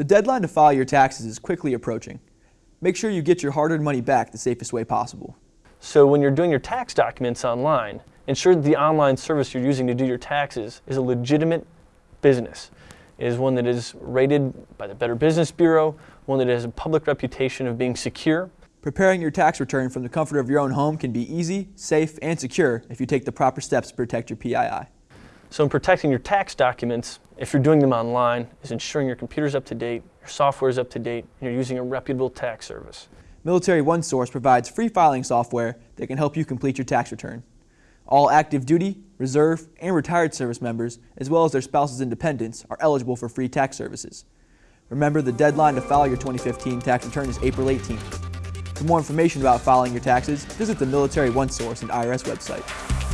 The deadline to file your taxes is quickly approaching. Make sure you get your hard-earned money back the safest way possible. So when you're doing your tax documents online, ensure that the online service you're using to do your taxes is a legitimate business. It is one that is rated by the Better Business Bureau, one that has a public reputation of being secure. Preparing your tax return from the comfort of your own home can be easy, safe, and secure if you take the proper steps to protect your PII. So in protecting your tax documents, if you're doing them online, is ensuring your computer's up to date, your software is up to date, and you're using a reputable tax service. Military OneSource provides free filing software that can help you complete your tax return. All active duty, reserve, and retired service members, as well as their spouses and dependents, are eligible for free tax services. Remember, the deadline to file your 2015 tax return is April 18th. For more information about filing your taxes, visit the Military OneSource and IRS website.